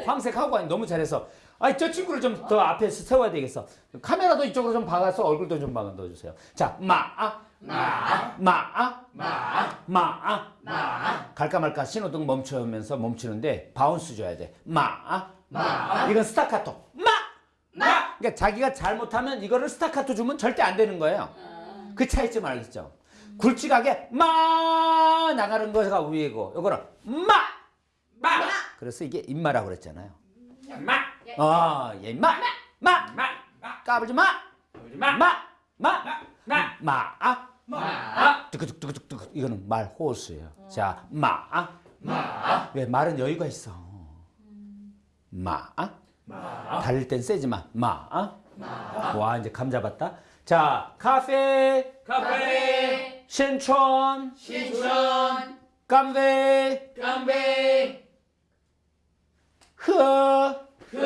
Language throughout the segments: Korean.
오 황색 하고 가니 너무 잘해서. 아이 저 친구를 좀 더 앞에 세워야 되겠어. 카메라도 이쪽으로 좀 박아서 얼굴도 좀 박아 넣어주세요. 자 마아 마, 마아 마, 마아. 마, 갈까 말까 신호등 멈추면서 멈추는데 바운스 줘야 돼. 마아. 마, 이건 스타카토. 마! 마. 그러니까 자기가 잘못하면 이거를 스타카토 주면 절대 안 되는 거예요. 그 차이점 알겠죠? 굵직하게 마! 나가는 거가 위이고. 이거는 마 마, 그래서 이게 임마라고 그랬잖아요 마, 아, 예, 마, 마, 마, 마, 까불지 마, 마, 마, 마, 마, 마, 아, 마, 뚜그뚜그뚜그뚜그 이거는 말 호수예요. 자, 마, 마, 왜 말은 여유가 있어. 마, 마, 달릴 땐 세지 마, 마, 와 이제 감 잡았다. 자, 카페, 카페, 신촌, 신촌, 깜베, 깜베, 흐. 그,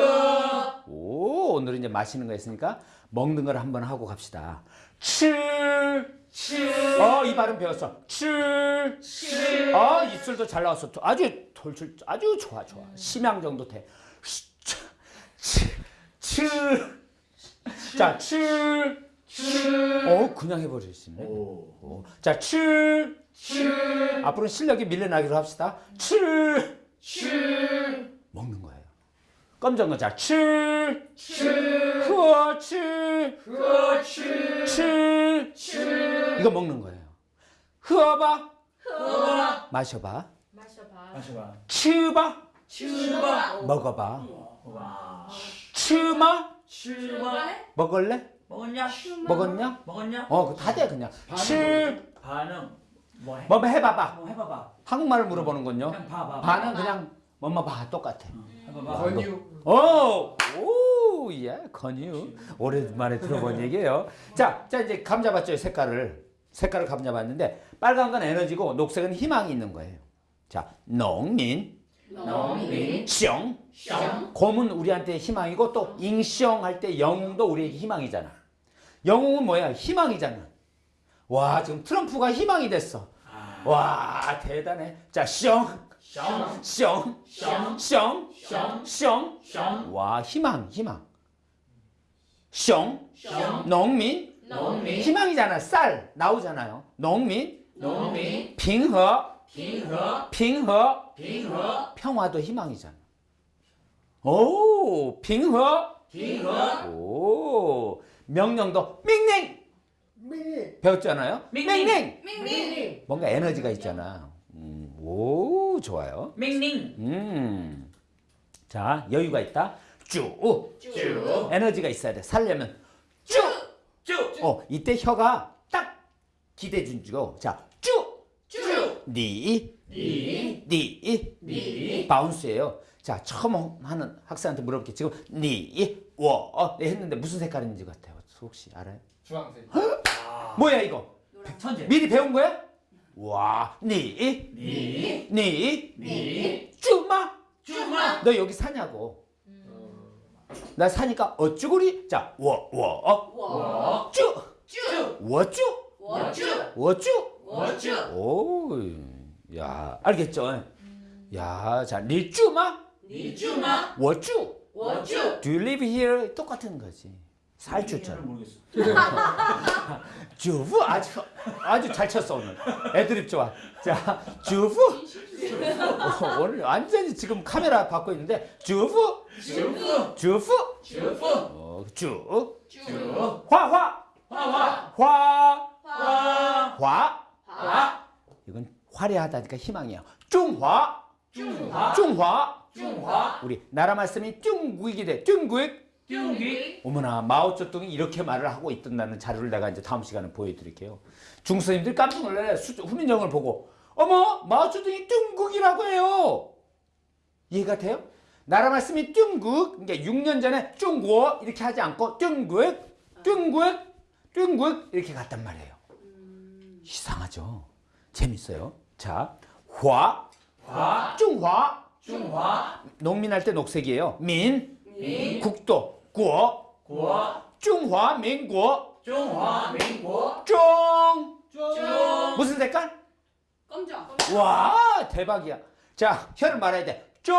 오, 오늘 이제 마시는 거 있으니까 먹는 걸 한번 하고 갑시다. 칠. 칠, 어, 이 발음 배웠어. 칠. 칠, 아, 입술도 잘 나왔어. 아주 돌출, 아주 좋아, 좋아. 심양 정도 돼. 칠, 칠. 자, 칠. 칠, 어, 그냥 해버릴 수 있네. 오. 자, 칠. 칠, 앞으로 실력이 밀려나기로 합시다. 칠. 칠, 먹는 거예요. 검정 거. 자, 칠. 칠, 흐어, 칠. 그, 칠, 칠. 칠, 이거 먹는 거예요. 흐어봐. 허, 마셔봐. 마셔봐. 마셔봐, 치봐. 칠바, 먹어봐. 와, 치마. 칠바, 먹을래? 먹었냐? 먹었냐? 먹었냐? 어, 그거 다 돼, 그냥. 칠. 반응, 뭐 해? 뭐 해봐봐. 뭐 해봐봐. 한국말을 물어보는군요. 그냥 봐봐. 반은 그냥 뭐뭐 봐. 똑같아. 해봐봐. 권유. 오! 오! 예, 건유. 오랜만에 들어본 얘기예요. 자, 자, 이제 감 잡았죠, 색깔을. 색깔을 감 잡았는데, 빨간 건 에너지고, 녹색은 희망이 있는 거예요. 자, 농민, 농민, 숑. 숑, 곰은 우리한테 희망이고, 또 잉숑 할 때 영웅도 우리에게 희망이잖아. 영웅은 뭐야? 희망이잖아. 와, 지금 트럼프가 희망이 됐어. 와, 대단해. 자, 숑, 숑, 숑, 숑, 숑, 숑, 숑. 숑, 와, 희망, 희망. 숑, 숑, 농민, 농민, 희망이잖아. 쌀 나오잖아요. 농민, 농민, 빙허, 빙허, 빙허, 빙허, 평화도 희망이잖아. 오, 빙허, 빙허, 오, 명령도 밍ning 미. 배웠잖아요. 밍ning 밍밍. 뭔가 에너지가 있잖아. 음, 오, 좋아요. 밍닝, 음, 자 여유가 있다. 쭉, 쭉, 에너지가 있어야 돼. 살려면 쭉. 쭉, 어, 이때 혀가 딱 기대 준주고 자, 쭉, 쭉, 니, 니, 니, 니, 바운스예요. 자, 처음 하는 학생한테 물어볼게. 지금 니, 워, 어, 네, 했는데 무슨 색깔인지 같아요. 혹시 알아요? 주황색. 뭐야 이거? 천재, 미리 배운 거야? 와, 니, 니, 니, 니, 쭈마. 쭈마, 너 여기 사냐고. 나 사니까 어쭈구리. 자, 워, 워, 어, 워, 쭈, 쭈, 워쭈, 워쭈, 워쭈. 워쭈, 오, 야, 알겠죠? 야, 자, 니 쭈마, 니 쭈마, 워쭈. 워쭈. Do you live here? 똑같은 거지. 살주처럼. 모르겠어. 주부 아주 아주 잘 쳤어 오늘. 애드립 좋아. 자, 주부. 어, 오늘 완전히 지금 카메라 받고 있는데 주부, 주부, 주부. 주부, 어, 주. 주, 화화, 화 화, 화, 화, 화. 화, 이건 화려하다니까 희망이야. 중화, 중화, 중화. 중화, 우리 나라 말씀이 중국이 돼. 중국. 중기, 어머나 마오쩌둥이 이렇게 말을 하고 있던다는 자료를 내가 이제 다음 시간에 보여드릴게요. 중선생님들 깜짝 놀래 수- 후민정을 보고 어머 마오쩌둥이 중국이라고 해요. 이해가 돼요? 나라 말씀이 중국 그러니까 6년 전에 중국 이렇게 하지 않고 중국 중국 중국 이렇게 갔단 말이에요. 이상하죠? 재밌어요. 자, 화, 화, 중화 중화, 농민할 때 녹색이에요. 민, 민, 국도, 국, 고, 중화민국, 중화민국, 중. 중, 무슨 색깔? 검정. 와, 대박이야. 자, 혀를 말아야 돼. 中.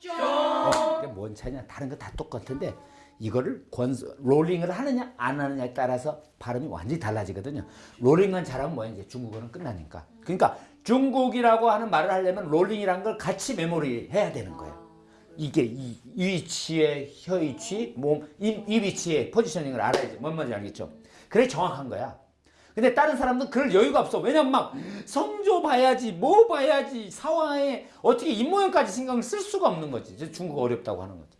中. 어, 이게 뭔 차이냐? 다른 거 다 똑같은데 이거를 권 롤링을 하느냐 안 하느냐에 따라서 발음이 완전히 달라지거든요. 롤링만 잘하면 뭐야 이제 중국어는 끝나니까. 그러니까 중국이라고 하는 말을 하려면 롤링이라는 걸 같이 메모리 해야 되는 거예요. 이게 이, 이 위치의 혀 위치, 몸, 이, 이 위치의 포지셔닝을 알아야지. 뭔 말인지 알겠죠? 그래 정확한 거야. 근데 다른 사람들은 그럴 여유가 없어. 왜냐면 막 성조 봐야지, 뭐 봐야지, 상황에 어떻게 입모양까지 신경을 쓸 수가 없는 거지. 중국어 어렵다고 하는 거지.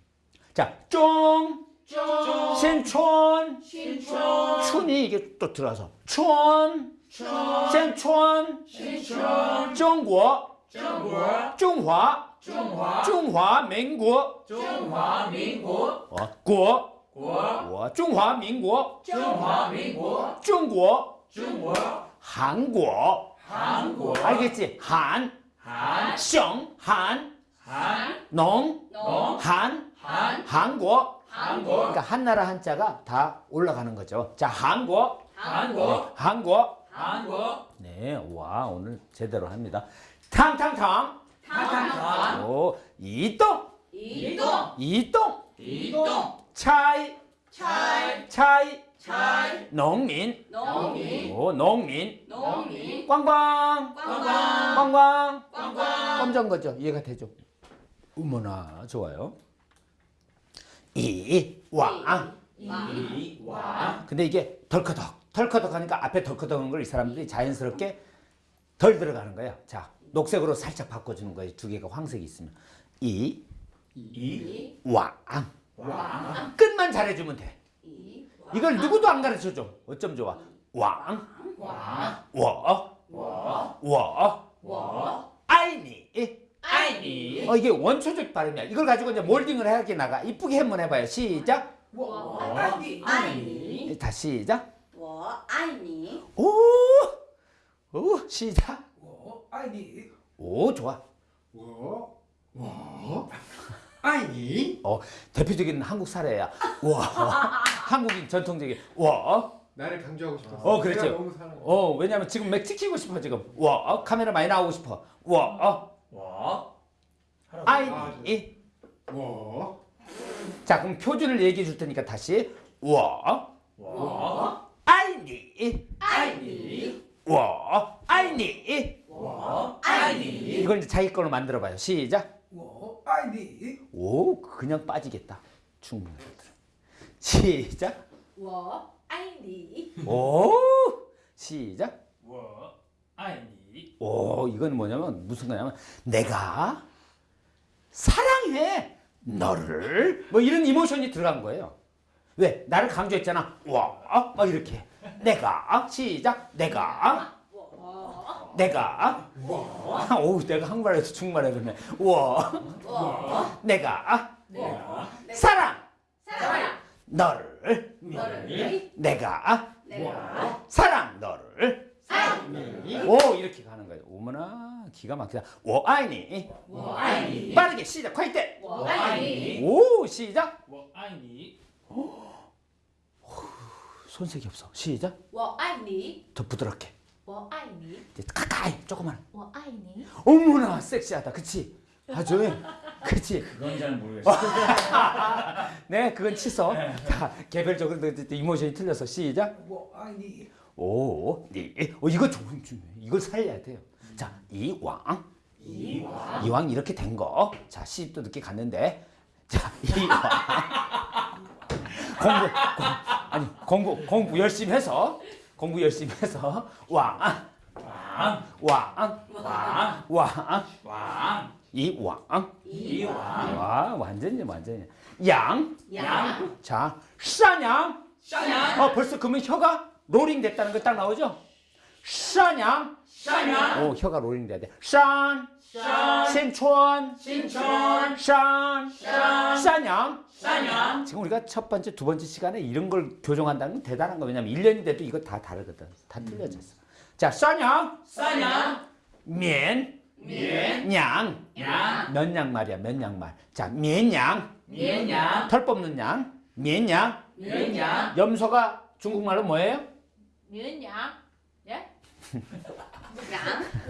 자, 쫑, 쫑. 신촌, 신촌. 춘이 이게 또 들어서 춘, 촌. 신촌, 신촌. 중국, 중국. 중화, 중화. 중화 민국, 중화민국. 我国， 국. 我中华民国， 중화민국. 中国， 중국. 韩国， 한국. 알겠지? 한, 한. 省, 한, 한. 농, 농. 한, 한. 한국. 한국. 그러니까 한나라 한자가 다 올라가는 거죠. 자, 한국, 한국. 한국. 한국. 네, 와 오늘 제대로 합니다. 탕탕탕, 탕탕탕. 오, 이동, 이동. 이동, 이동. 차이, 차이. 차이, 차이. 농민, 농민. 오, 농민, 농민. 꽝꽝, 꽝꽝. 꽝꽝. 꽝꽝. 깜짝 거죠. 이해가 되죠? 어머나 좋아요. 이왕. 이왕. 근데 이게 덜커덕 덜커덕 하니까 앞에 덜커덕한 걸 이 사람들이 자연스럽게 덜 들어가는 거예요. 자 녹색으로 살짝 바꿔주는 거예요. 두 개가 황색이 있으면. 이, 이, 왕. 왕. 끝만 잘해주면 돼. 이, 이걸 누구도 안 가르쳐줘. 어쩜 좋아. 왕, 왕, 워, 워, 워, 워, 아이니. 아이니. 어, 이게 원초적 발음이야. 이걸 가지고 이제 몰딩을 해야 나가. 이쁘게 한번 해봐요. 시작. 워, 아이니. 다시 시작. 워, 아이니. 오, 오, 시작. I need. 오 좋아. 어? 어? 와. 와. 아니 어 대표적인 한국 사례야. 와. 한국인 전통적인 와. 나를 강조하고 싶어. 어 그렇지. 어 왜냐면 지금 맥 찍히고 싶어 지금. 와 어, 카메라 많이 나오고 싶어. 와. 어. 와. I need. 아, 와. 자 그럼 표준을 얘기해 줄 테니까 다시 와. 이제 자기 걸로 만들어 봐요. 시작. 오, 아이디. 오, 그냥 빠지겠다. 충분히. 시작. 워 아이디. 오, 시작. 워 아이디. 오, 이건 뭐냐면 무슨 거냐면 내가 사랑해 너를 뭐 이런 이모션이 들어간 거예요. 왜? 나를 강조했잖아. 와, 막 이렇게. 내가 시작. 내가 내가? 뭐? 오우 내가 한국말에서 중국말에 그러네. 워 내가? 내가? 사랑. 사랑. 너를. 너를. 내가? 내가? 사랑. 너를. 오 이렇게 가는 거예요. 오머나 기가 막히다. 워아이니? 워아이니? 빠르게 시작. 화이팅. 워아이니? 오 시작. 워아이니? 손색이 없어. 시작. 워아이니? 더 부드럽게. 我爱你， 이제 가까이 조금만. 我爱你， 어머나 섹시하다. 그치? 아주 그치? 그건 잘 모르겠어. 네 그건 취소. 자 개별적으로 또- 또 이모션이 틀려서 시작. 我爱你。 오, 니, 어, 이거 좋은 중요해. 이걸 살려야 돼요. 자, 이왕, 이왕. 이왕 이렇게 된 거. 자, 시집도 늦게 갔는데, 자, 이왕. 공부, 공, 아니 공부 공부 열심히 해서 공부 열심히 해서 왕, 왕. 왕, 왕. 왕, 왕. 이 왕. 이 왕. 와, 완전히 완전히. 양, 양. 자, 샤냥. 샤냥. 어, 벌써 그러면 혀가 롤링 됐다는 거 딱 나오죠? 샤냥? 샤냥. 오 혀가 롤링돼야 돼. 산 신촌. 신촌. 산 샤냥. 샤냥. 지금 우리가 첫 번째 두 번째 시간에 이런 걸 교정한다는 건 대단한 거 왜냐면 1년이 돼도 이거 다 다르거든. 다 틀려져 있어. 음. 자, 샤냥. 샤냥. 면. 양. 양. 면양 말이야, 면냥 말. 자, 면냥 면냥 털 뽑는 양. 면냥 면냥 염소가 중국말로 뭐예요? 면냥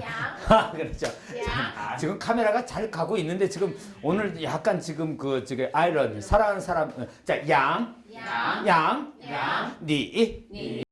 양. 아, 그렇죠. 양. 지금 카메라가 잘 가고 있는데 지금 오늘 약간 지금 그 지금 아이러니 사랑하는 사람 자 양, 양. 양, 양. 니, 니.